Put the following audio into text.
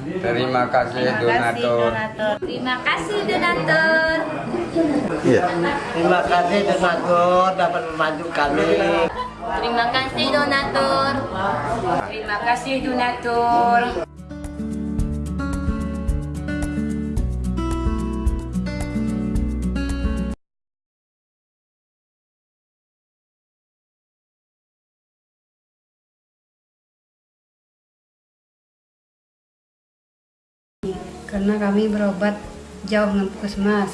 Terima kasih donatur. Terima kasih donatur. Iya. Terima kasih donatur dapat membantu kami. Terima kasih donatur. Terima kasih donatur. Karena kami berobat jauh dengan puskesmas